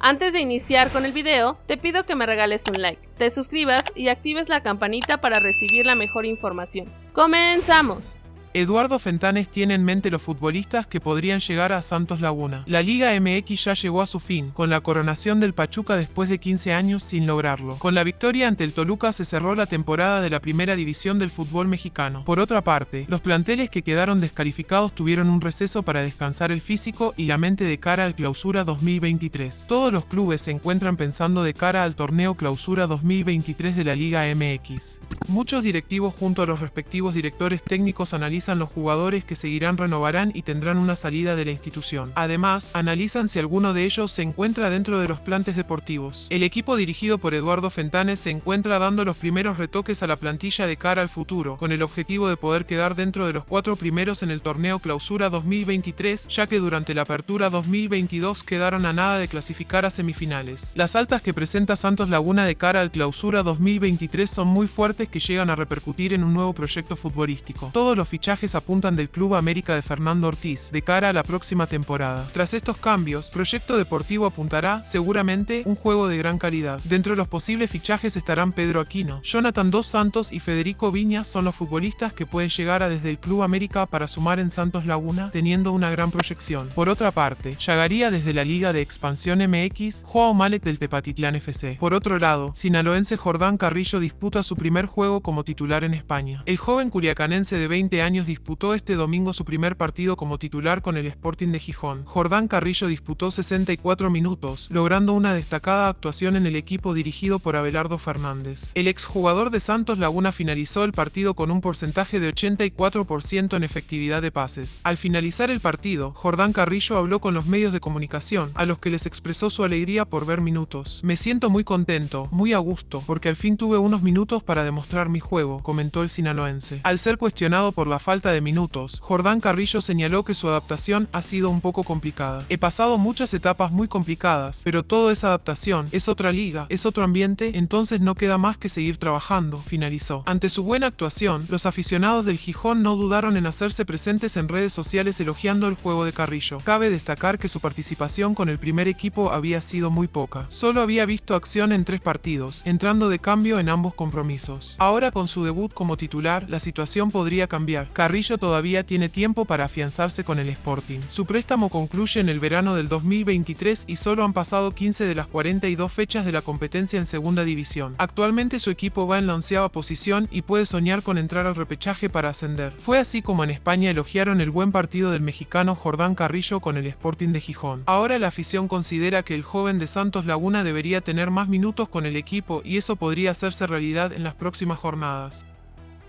Antes de iniciar con el video, te pido que me regales un like, te suscribas y actives la campanita para recibir la mejor información. ¡Comenzamos! Eduardo Fentanes tiene en mente los futbolistas que podrían llegar a Santos Laguna. La Liga MX ya llegó a su fin, con la coronación del Pachuca después de 15 años sin lograrlo. Con la victoria ante el Toluca se cerró la temporada de la primera división del fútbol mexicano. Por otra parte, los planteles que quedaron descalificados tuvieron un receso para descansar el físico y la mente de cara al clausura 2023. Todos los clubes se encuentran pensando de cara al torneo clausura 2023 de la Liga MX. Muchos directivos junto a los respectivos directores técnicos analizan los jugadores que seguirán renovarán y tendrán una salida de la institución. Además, analizan si alguno de ellos se encuentra dentro de los plantes deportivos. El equipo dirigido por Eduardo Fentanes se encuentra dando los primeros retoques a la plantilla de cara al futuro, con el objetivo de poder quedar dentro de los cuatro primeros en el torneo Clausura 2023, ya que durante la apertura 2022 quedaron a nada de clasificar a semifinales. Las altas que presenta Santos Laguna de cara al Clausura 2023 son muy fuertes que llegan a repercutir en un nuevo proyecto futbolístico. Todos los fichajes apuntan del Club América de Fernando Ortiz de cara a la próxima temporada. Tras estos cambios, Proyecto Deportivo apuntará, seguramente, un juego de gran calidad. Dentro de los posibles fichajes estarán Pedro Aquino, Jonathan Dos Santos y Federico Viñas son los futbolistas que pueden llegar a desde el Club América para sumar en Santos Laguna, teniendo una gran proyección. Por otra parte, llegaría desde la Liga de Expansión MX, Joao Malek del Tepatitlán FC. Por otro lado, sinaloense Jordán Carrillo disputa su primer juego como titular en España. El joven curiacanense de 20 años disputó este domingo su primer partido como titular con el Sporting de Gijón. Jordán Carrillo disputó 64 minutos, logrando una destacada actuación en el equipo dirigido por Abelardo Fernández. El exjugador de Santos Laguna finalizó el partido con un porcentaje de 84% en efectividad de pases. Al finalizar el partido, Jordán Carrillo habló con los medios de comunicación, a los que les expresó su alegría por ver minutos. Me siento muy contento, muy a gusto, porque al fin tuve unos minutos para demostrar mi juego, comentó el sinaloense. Al ser cuestionado por la falta de minutos, Jordán Carrillo señaló que su adaptación ha sido un poco complicada. He pasado muchas etapas muy complicadas, pero todo es adaptación, es otra liga, es otro ambiente, entonces no queda más que seguir trabajando, finalizó. Ante su buena actuación, los aficionados del Gijón no dudaron en hacerse presentes en redes sociales elogiando el juego de Carrillo. Cabe destacar que su participación con el primer equipo había sido muy poca. Solo había visto acción en tres partidos, entrando de cambio en ambos compromisos. Ahora con su debut como titular, la situación podría cambiar. Carrillo todavía tiene tiempo para afianzarse con el Sporting. Su préstamo concluye en el verano del 2023 y solo han pasado 15 de las 42 fechas de la competencia en segunda división. Actualmente su equipo va en la onceava posición y puede soñar con entrar al repechaje para ascender. Fue así como en España elogiaron el buen partido del mexicano Jordán Carrillo con el Sporting de Gijón. Ahora la afición considera que el joven de Santos Laguna debería tener más minutos con el equipo y eso podría hacerse realidad en las próximas jornadas.